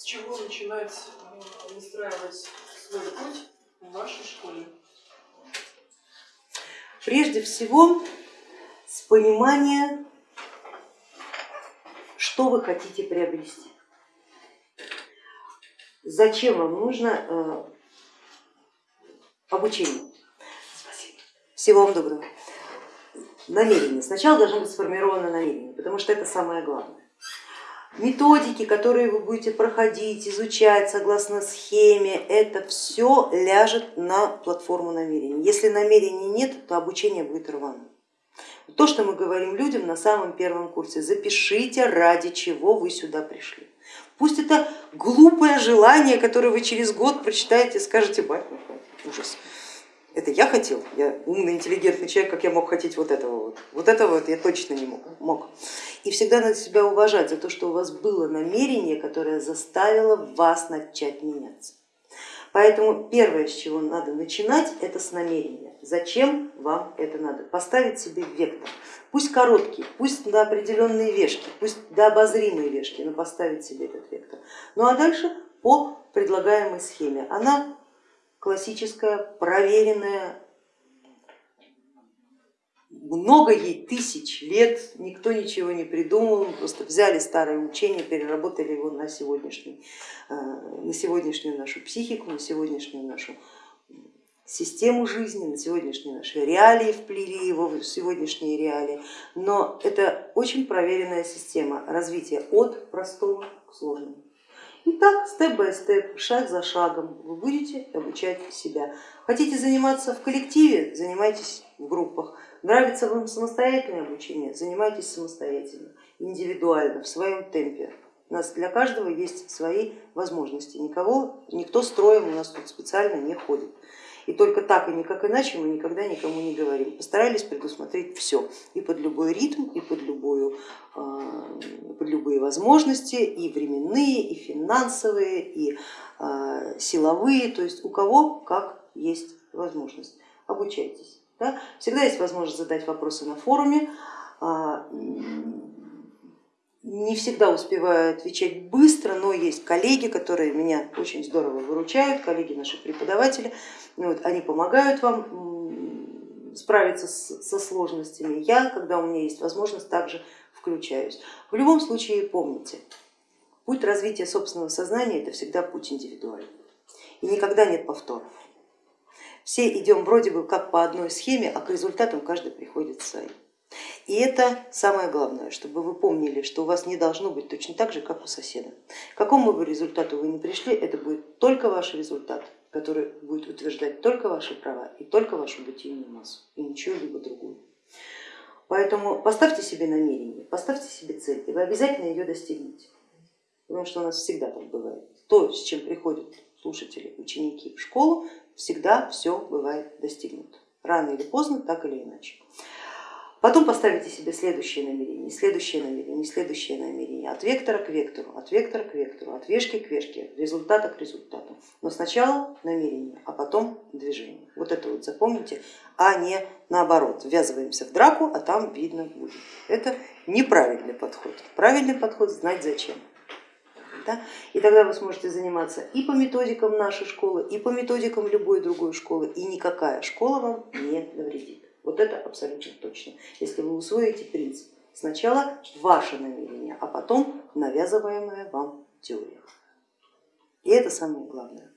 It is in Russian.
С чего начинать э, выстраивать свой путь в вашей школе? Прежде всего с понимания, что вы хотите приобрести. Зачем вам нужно э, обучение? Всего вам доброго. Намерение. Сначала должно быть сформировано намерение, потому что это самое главное. Методики, которые вы будете проходить, изучать согласно схеме, это все ляжет на платформу намерений. Если намерений нет, то обучение будет рваным. То, что мы говорим людям на самом первом курсе, запишите, ради чего вы сюда пришли. Пусть это глупое желание, которое вы через год прочитаете и скажете, бать, ужас. Это я хотел, я умный, интеллигентный человек, как я мог хотеть вот этого вот. Вот этого вот я точно не мог. мог. И всегда надо себя уважать за то, что у вас было намерение, которое заставило вас начать меняться. Поэтому первое, с чего надо начинать, это с намерения. Зачем вам это надо? Поставить себе вектор. Пусть короткий, пусть на определенные вешки, пусть до обозримые вешки, но поставить себе этот вектор. Ну а дальше по предлагаемой схеме. Она классическая, проверенная, много ей тысяч лет, никто ничего не придумал, просто взяли старое учение, переработали его на, сегодняшний, э, на сегодняшнюю нашу психику, на сегодняшнюю нашу систему жизни, на сегодняшние наши реалии, вплели его в сегодняшние реалии, но это очень проверенная система развития от простого к сложному. И так, степ-бай-степ, шаг за шагом вы будете обучать себя. Хотите заниматься в коллективе, занимайтесь в группах. Нравится вам самостоятельное обучение, занимайтесь самостоятельно, индивидуально, в своем темпе. У нас для каждого есть свои возможности, никого, никто строем у нас тут специально не ходит. И только так и никак иначе мы никогда никому не говорим. Постарались предусмотреть все и под любой ритм, и под, любую, любые возможности, и временные, и финансовые, и а, силовые, то есть у кого как есть возможность. Обучайтесь. Да? Всегда есть возможность задать вопросы на форуме а, не всегда успеваю отвечать быстро, но есть коллеги, которые меня очень здорово выручают, коллеги наши преподаватели, ну вот, они помогают вам справиться с, со сложностями. Я, когда у меня есть возможность, также включаюсь. В любом случае помните, путь развития собственного сознания это всегда путь индивидуальный и никогда нет повторов. Все идем вроде бы как по одной схеме, а к результатам каждый приходит своим. И это самое главное, чтобы вы помнили, что у вас не должно быть точно так же, как у соседа. К какому бы результату вы ни пришли, это будет только ваш результат, который будет утверждать только ваши права и только вашу бытийную массу, и ничего либо другую. Поэтому поставьте себе намерение, поставьте себе цель, и вы обязательно ее достигнете. Потому что у нас всегда так бывает. То, с чем приходят слушатели, ученики в школу, всегда все бывает достигнуто. Рано или поздно, так или иначе. Потом поставите себе следующее намерение, следующее намерение, следующее намерение, от вектора к вектору, от вектора к вектору, от вешки к вешке, результата к результату. Но сначала намерение, а потом движение. Вот это вот запомните, а не наоборот, ввязываемся в драку, а там видно будет. Это неправильный подход. Правильный подход знать зачем. Да? И тогда вы сможете заниматься и по методикам нашей школы, и по методикам любой другой школы, и никакая школа вам не навредит. Вот это абсолютно точно. Если вы усвоите принцип, сначала ваше намерение, а потом навязываемая вам теория. И это самое главное.